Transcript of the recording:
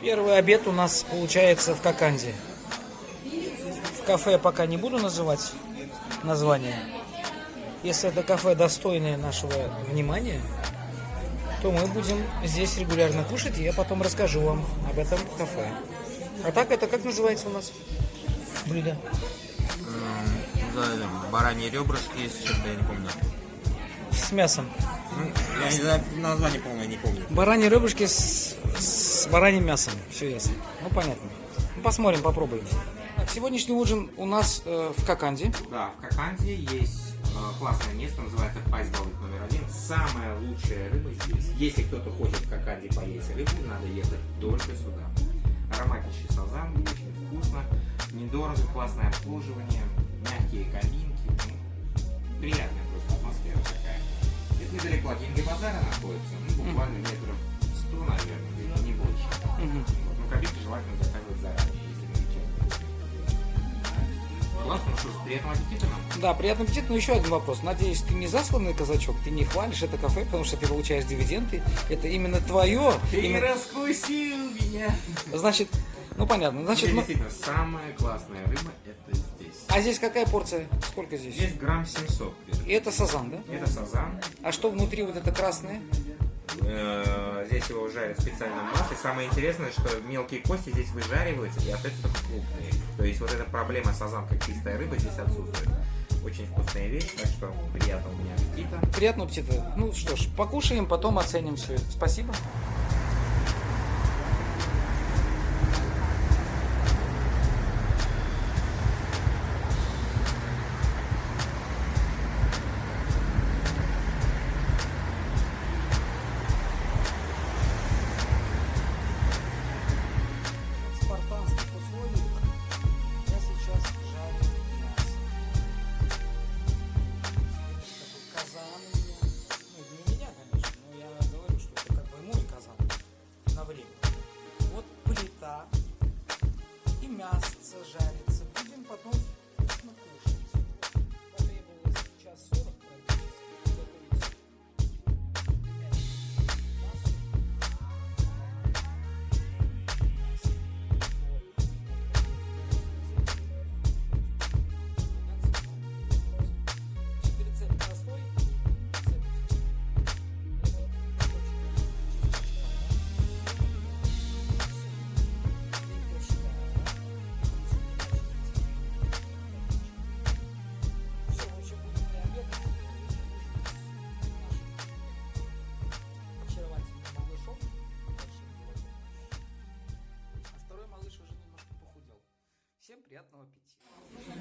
обед у нас получается в Коканде. В кафе я пока не буду называть название. Если это кафе достойное нашего внимания, то мы будем здесь регулярно кушать, и я потом расскажу вам об этом кафе. А так это как называется у нас блюдо? Да, да, бараньи ребрышки, если что-то я не помню. С мясом. Ну, Я название полное не помню. Бараньи ребрышки с, с бараньим мясом. Все ясно. Ну, понятно. Ну, посмотрим, попробуем. Так, сегодняшний ужин у нас э, в Коканде. Да, в Коканде есть э, классное место, называется Пасть Балык номер один. Самая лучшая рыба здесь. Если кто-то хочет в Коканде поесть рыбу, надо ехать только сюда. Ароматнейший сазан, очень вкусно, недорого, классное обслуживание, мягкие кабинки. ну, приятная просто атмосфера такая. Это недалеко от Деньги базара находится, ну, буквально метров 100, наверное, не больше. Вот, Ну, кабинки желательно заказывать заранее, если. Классно, ну что ж, приятного аппетита нам. Да, приятный аппетит. Но еще один вопрос. Надеюсь, ты не засланный казачок, ты не хвалишь это кафе, потому что ты получаешь дивиденды. Это именно твое. именно- раскусил меня. Значит, ну понятно. Значит, Здесь ну, действительно самая классная рыба это здесь. а здесь какая порция? Сколько здесь? Здесь грамм 700. И это сазан, да? Это сазан. А что внутри вот это красное? Э, Здесь его жарят в специальном масле. Самое интересное, что мелкие кости здесь выжариваются и остаются только крупные. То есть вот эта проблема сазан как чистая рыба здесь отсутствует. Очень вкусная вещь, так что приятного мне аппетита. Приятного аппетита. Ну что ж, покушаем, потом оценим все. Спасибо. Приятного аппетита.